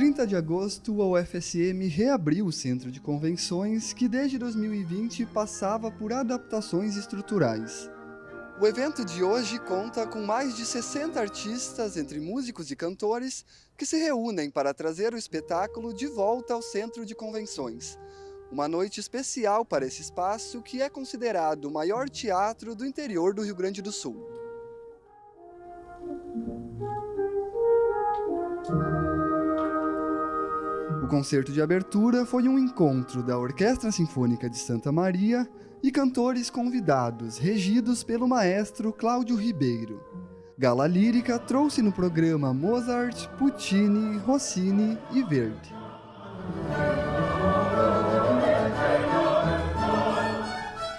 30 de agosto, a UFSM reabriu o Centro de Convenções, que desde 2020 passava por adaptações estruturais. O evento de hoje conta com mais de 60 artistas, entre músicos e cantores, que se reúnem para trazer o espetáculo de volta ao Centro de Convenções. Uma noite especial para esse espaço que é considerado o maior teatro do interior do Rio Grande do Sul. Concerto de abertura foi um encontro da Orquestra Sinfônica de Santa Maria e cantores convidados, regidos pelo maestro Cláudio Ribeiro. Gala Lírica trouxe no programa Mozart, Puccini, Rossini e Verdi.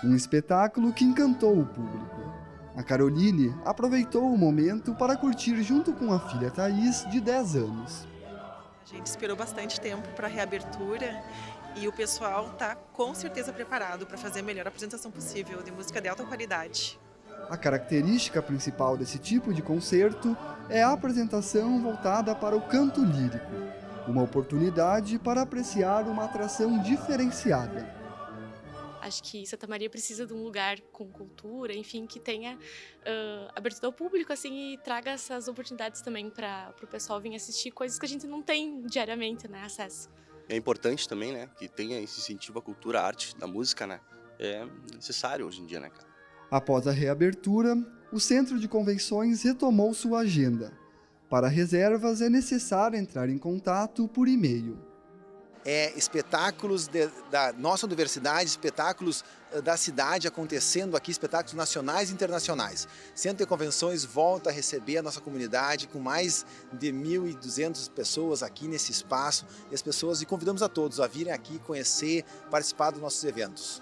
Um espetáculo que encantou o público. A Caroline aproveitou o momento para curtir junto com a filha Thaís, de 10 anos. A gente esperou bastante tempo para a reabertura e o pessoal está com certeza preparado para fazer a melhor apresentação possível de música de alta qualidade. A característica principal desse tipo de concerto é a apresentação voltada para o canto lírico, uma oportunidade para apreciar uma atração diferenciada. Acho que Santa Maria precisa de um lugar com cultura, enfim, que tenha uh, abertura ao público, assim, e traga essas oportunidades também para o pessoal vir assistir coisas que a gente não tem diariamente, né, acesso. É importante também, né, que tenha esse incentivo à cultura, à arte, da música, né, é necessário hoje em dia, né, cara. Após a reabertura, o Centro de Convenções retomou sua agenda. Para reservas, é necessário entrar em contato por e-mail é, espetáculos de, da nossa universidade, espetáculos eh, da cidade acontecendo aqui, espetáculos nacionais e internacionais. Centro de Convenções volta a receber a nossa comunidade com mais de 1.200 pessoas aqui nesse espaço e as pessoas e convidamos a todos a virem aqui conhecer, participar dos nossos eventos.